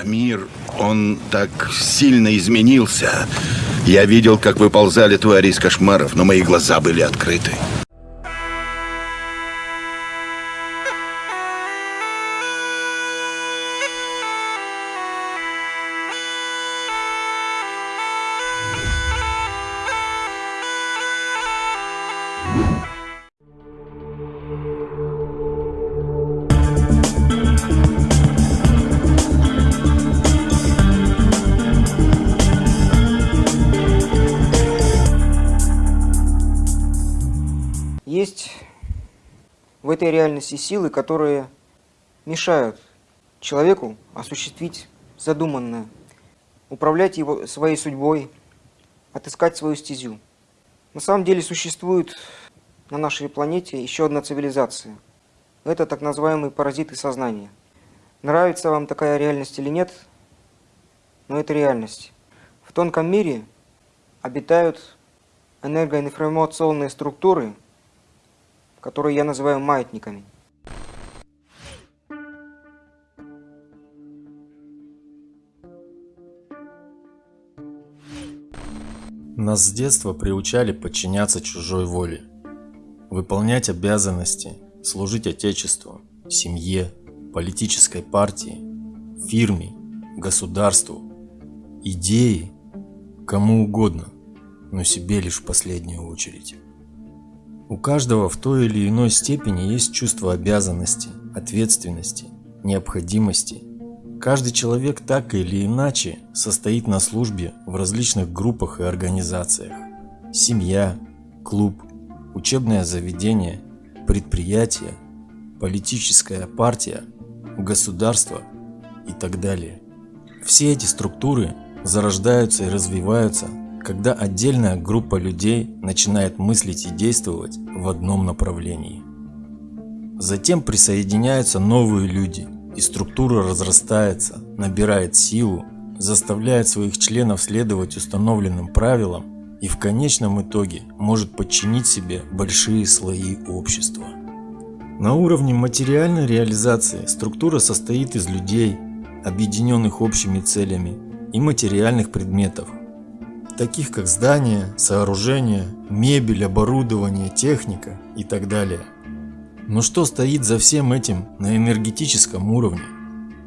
А мир, он так сильно изменился. Я видел, как выползали твари из кошмаров, но мои глаза были открыты. В этой реальности силы, которые мешают человеку осуществить задуманное, управлять его своей судьбой, отыскать свою стезю. На самом деле существует на нашей планете еще одна цивилизация. Это так называемые паразиты сознания. Нравится вам такая реальность или нет, но это реальность. В тонком мире обитают энергоинформационные структуры – которые я называю маятниками. Нас с детства приучали подчиняться чужой воле, выполнять обязанности, служить Отечеству, семье, политической партии, фирме, государству, идеи, кому угодно, но себе лишь в последнюю очередь. У каждого в той или иной степени есть чувство обязанности, ответственности, необходимости. Каждый человек так или иначе состоит на службе в различных группах и организациях. Семья, клуб, учебное заведение, предприятие, политическая партия, государство и так далее. Все эти структуры зарождаются и развиваются когда отдельная группа людей начинает мыслить и действовать в одном направлении. Затем присоединяются новые люди, и структура разрастается, набирает силу, заставляет своих членов следовать установленным правилам и в конечном итоге может подчинить себе большие слои общества. На уровне материальной реализации структура состоит из людей, объединенных общими целями, и материальных предметов, таких как здания, сооружения, мебель, оборудование, техника и так далее. Но что стоит за всем этим на энергетическом уровне?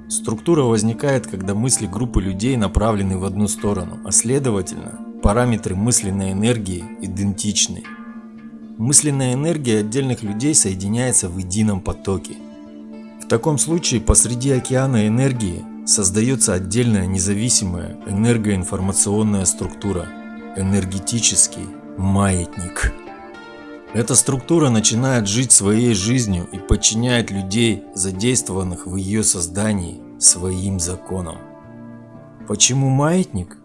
Структура возникает, когда мысли группы людей направлены в одну сторону, а следовательно, параметры мысленной энергии идентичны. Мысленная энергия отдельных людей соединяется в едином потоке. В таком случае посреди океана энергии создается отдельная независимая энергоинформационная структура – энергетический маятник. Эта структура начинает жить своей жизнью и подчиняет людей, задействованных в ее создании, своим законам. Почему маятник?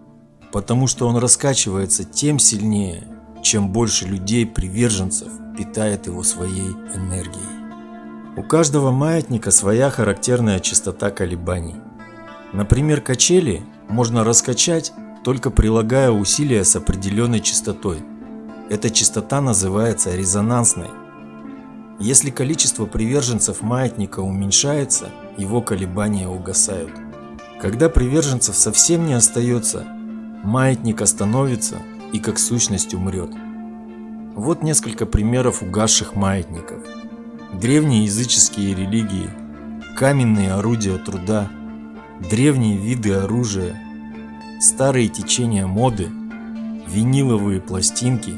Потому что он раскачивается тем сильнее, чем больше людей-приверженцев питает его своей энергией. У каждого маятника своя характерная частота колебаний. Например, качели можно раскачать, только прилагая усилия с определенной частотой. Эта частота называется резонансной. Если количество приверженцев маятника уменьшается, его колебания угасают. Когда приверженцев совсем не остается, маятник остановится и как сущность умрет. Вот несколько примеров угасших маятников. Древние языческие религии, каменные орудия труда, древние виды оружия, старые течения моды, виниловые пластинки.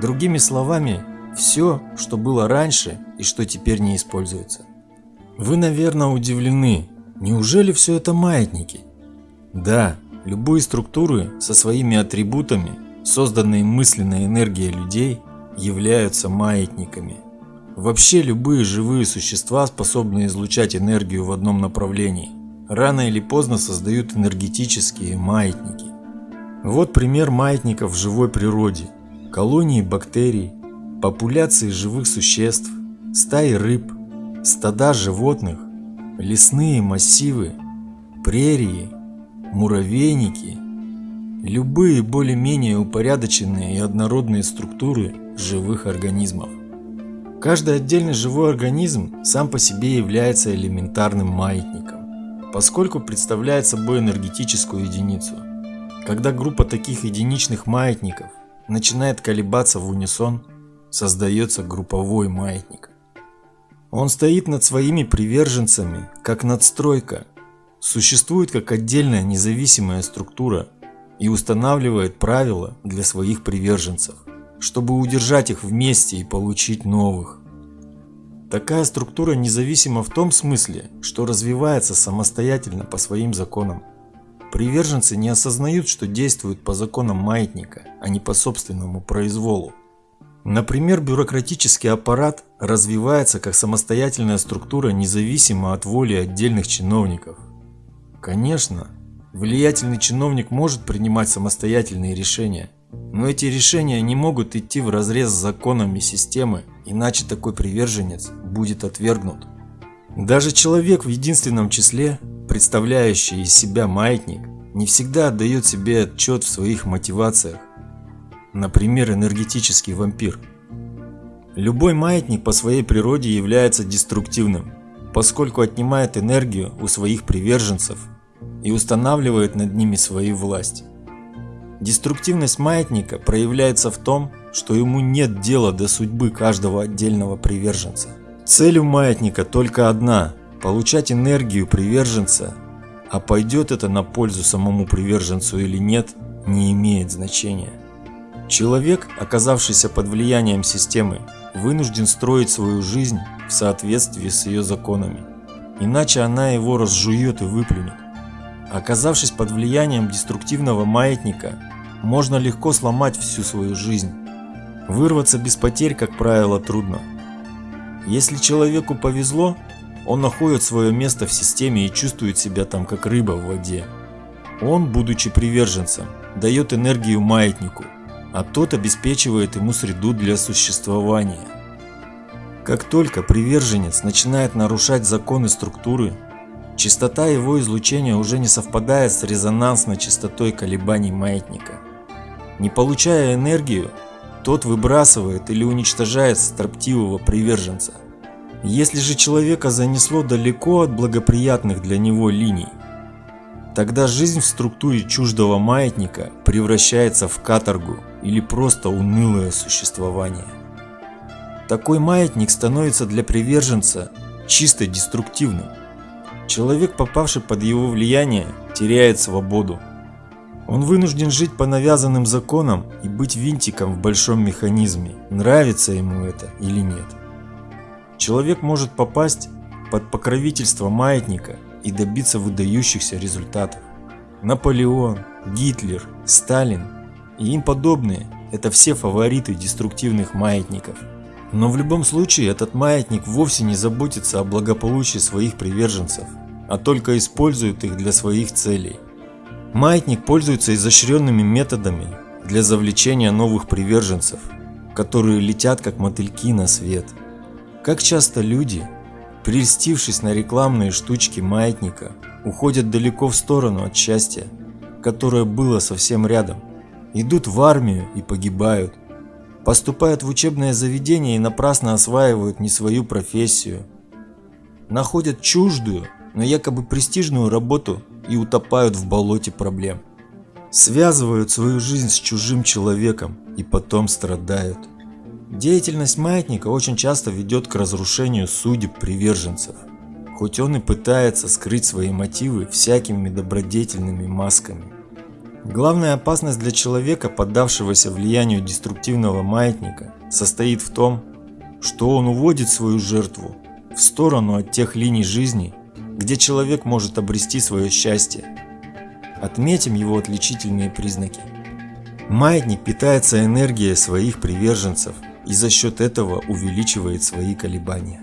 Другими словами, все, что было раньше и что теперь не используется. Вы, наверное, удивлены, неужели все это маятники? Да, любые структуры со своими атрибутами, созданные мысленной энергией людей, являются маятниками. Вообще любые живые существа способны излучать энергию в одном направлении рано или поздно создают энергетические маятники. Вот пример маятников в живой природе. Колонии бактерий, популяции живых существ, стаи рыб, стада животных, лесные массивы, прерии, муравейники, любые более-менее упорядоченные и однородные структуры живых организмов. Каждый отдельный живой организм сам по себе является элементарным маятником. Поскольку представляет собой энергетическую единицу. Когда группа таких единичных маятников начинает колебаться в унисон, создается групповой маятник. Он стоит над своими приверженцами, как надстройка, существует как отдельная независимая структура и устанавливает правила для своих приверженцев, чтобы удержать их вместе и получить новых. Такая структура независима в том смысле, что развивается самостоятельно по своим законам. Приверженцы не осознают, что действуют по законам маятника, а не по собственному произволу. Например, бюрократический аппарат развивается как самостоятельная структура независимо от воли отдельных чиновников. Конечно, влиятельный чиновник может принимать самостоятельные решения, но эти решения не могут идти в разрез с законами системы, иначе такой приверженец будет отвергнут. Даже человек в единственном числе, представляющий из себя маятник, не всегда отдает себе отчет в своих мотивациях. Например, энергетический вампир. Любой маятник по своей природе является деструктивным, поскольку отнимает энергию у своих приверженцев и устанавливает над ними свою власть. Деструктивность маятника проявляется в том, что ему нет дела до судьбы каждого отдельного приверженца. Цель у маятника только одна – получать энергию приверженца, а пойдет это на пользу самому приверженцу или нет, не имеет значения. Человек, оказавшийся под влиянием системы, вынужден строить свою жизнь в соответствии с ее законами, иначе она его разжует и выплюнет. Оказавшись под влиянием деструктивного маятника, можно легко сломать всю свою жизнь. Вырваться без потерь, как правило, трудно. Если человеку повезло, он находит свое место в системе и чувствует себя там как рыба в воде. Он, будучи приверженцем, дает энергию маятнику, а тот обеспечивает ему среду для существования. Как только приверженец начинает нарушать законы структуры, частота его излучения уже не совпадает с резонансной частотой колебаний маятника. Не получая энергию, тот выбрасывает или уничтожает строптивого приверженца. Если же человека занесло далеко от благоприятных для него линий, тогда жизнь в структуре чуждого маятника превращается в каторгу или просто унылое существование. Такой маятник становится для приверженца чисто деструктивным. Человек, попавший под его влияние, теряет свободу, он вынужден жить по навязанным законам и быть винтиком в большом механизме, нравится ему это или нет. Человек может попасть под покровительство маятника и добиться выдающихся результатов. Наполеон, Гитлер, Сталин и им подобные – это все фавориты деструктивных маятников. Но в любом случае этот маятник вовсе не заботится о благополучии своих приверженцев, а только использует их для своих целей. Маятник пользуется изощренными методами для завлечения новых приверженцев, которые летят как мотыльки на свет. Как часто люди, прельстившись на рекламные штучки маятника, уходят далеко в сторону от счастья, которое было совсем рядом, идут в армию и погибают, поступают в учебное заведение и напрасно осваивают не свою профессию, находят чуждую, но якобы престижную работу и утопают в болоте проблем. Связывают свою жизнь с чужим человеком и потом страдают. Деятельность маятника очень часто ведет к разрушению судеб приверженцев, хоть он и пытается скрыть свои мотивы всякими добродетельными масками. Главная опасность для человека, поддавшегося влиянию деструктивного маятника, состоит в том, что он уводит свою жертву в сторону от тех линий жизни, где человек может обрести свое счастье. Отметим его отличительные признаки. Маятник питается энергией своих приверженцев и за счет этого увеличивает свои колебания.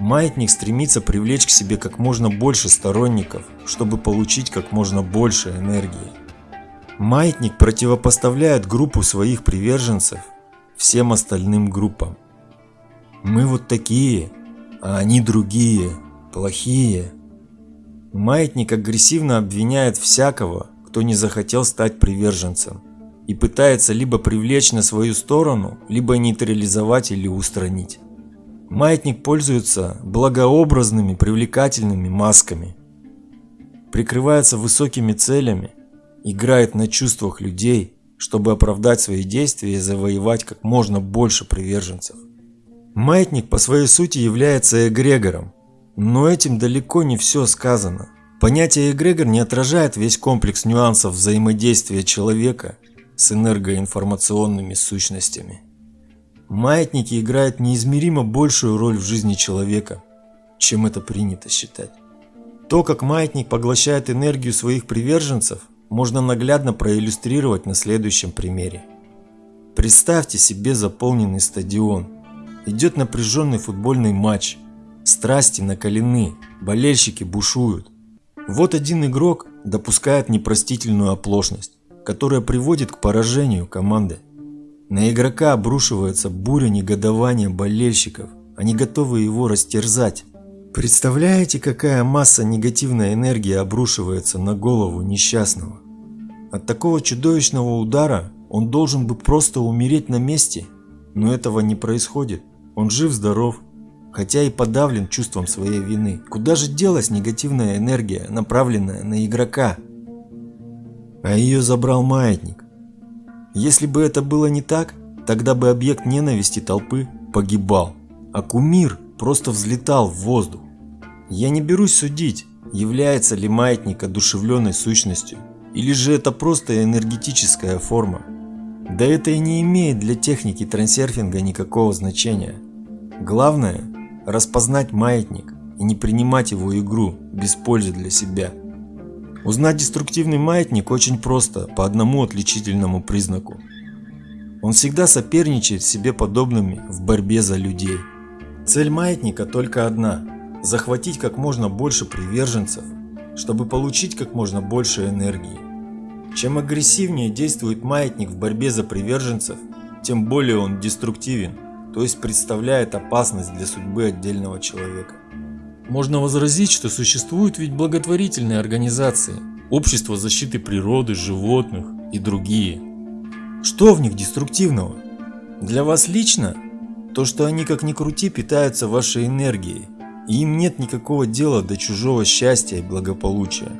Маятник стремится привлечь к себе как можно больше сторонников, чтобы получить как можно больше энергии. Маятник противопоставляет группу своих приверженцев всем остальным группам. Мы вот такие, а они другие плохие. Маятник агрессивно обвиняет всякого, кто не захотел стать приверженцем, и пытается либо привлечь на свою сторону, либо нейтрализовать или устранить. Маятник пользуется благообразными привлекательными масками. прикрывается высокими целями, играет на чувствах людей, чтобы оправдать свои действия и завоевать как можно больше приверженцев. Маятник по своей сути является эгрегором, но этим далеко не все сказано. Понятие эгрегор не отражает весь комплекс нюансов взаимодействия человека с энергоинформационными сущностями. Маятники играют неизмеримо большую роль в жизни человека, чем это принято считать. То, как маятник поглощает энергию своих приверженцев, можно наглядно проиллюстрировать на следующем примере. Представьте себе заполненный стадион. Идет напряженный футбольный матч. Страсти накалены, болельщики бушуют. Вот один игрок допускает непростительную оплошность, которая приводит к поражению команды. На игрока обрушивается буря негодования болельщиков. Они готовы его растерзать. Представляете, какая масса негативной энергии обрушивается на голову несчастного? От такого чудовищного удара он должен бы просто умереть на месте, но этого не происходит. Он жив-здоров, хотя и подавлен чувством своей вины. Куда же делась негативная энергия, направленная на игрока? А ее забрал маятник. Если бы это было не так, тогда бы объект ненависти толпы погибал, а кумир просто взлетал в воздух. Я не берусь судить, является ли маятник одушевленной сущностью, или же это просто энергетическая форма. Да это и не имеет для техники трансерфинга никакого значения. Главное – распознать маятник и не принимать его игру без пользы для себя. Узнать деструктивный маятник очень просто, по одному отличительному признаку. Он всегда соперничает себе подобными в борьбе за людей. Цель маятника только одна – захватить как можно больше приверженцев, чтобы получить как можно больше энергии. Чем агрессивнее действует маятник в борьбе за приверженцев, тем более он деструктивен, то есть представляет опасность для судьбы отдельного человека. Можно возразить, что существуют ведь благотворительные организации, общество защиты природы, животных и другие. Что в них деструктивного? Для вас лично то, что они как ни крути питаются вашей энергией, и им нет никакого дела до чужого счастья и благополучия.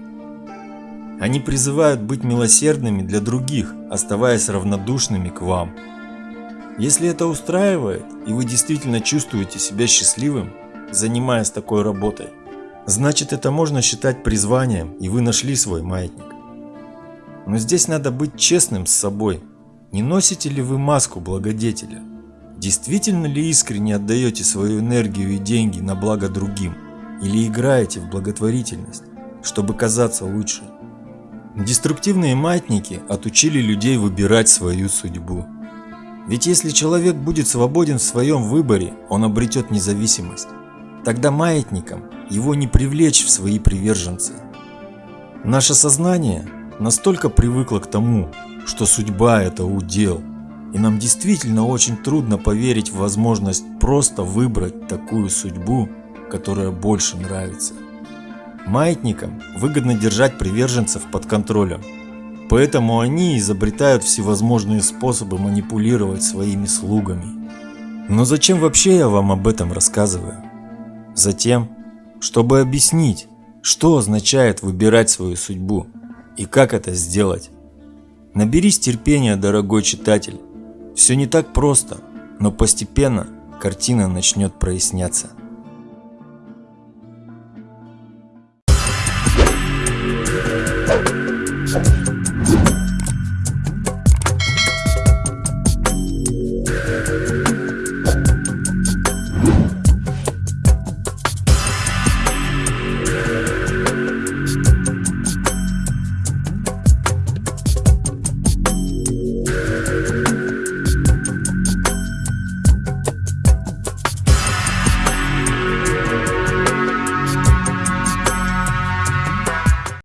Они призывают быть милосердными для других, оставаясь равнодушными к вам. Если это устраивает, и вы действительно чувствуете себя счастливым, занимаясь такой работой, значит это можно считать призванием, и вы нашли свой маятник. Но здесь надо быть честным с собой. Не носите ли вы маску благодетеля? Действительно ли искренне отдаете свою энергию и деньги на благо другим? Или играете в благотворительность, чтобы казаться лучше? Деструктивные маятники отучили людей выбирать свою судьбу. Ведь если человек будет свободен в своем выборе, он обретет независимость. Тогда маятникам его не привлечь в свои приверженцы. Наше сознание настолько привыкло к тому, что судьба это удел, и нам действительно очень трудно поверить в возможность просто выбрать такую судьбу, которая больше нравится. Маятникам выгодно держать приверженцев под контролем, поэтому они изобретают всевозможные способы манипулировать своими слугами. Но зачем вообще я вам об этом рассказываю? Затем, чтобы объяснить, что означает выбирать свою судьбу и как это сделать. Наберись терпения, дорогой читатель, все не так просто, но постепенно картина начнет проясняться.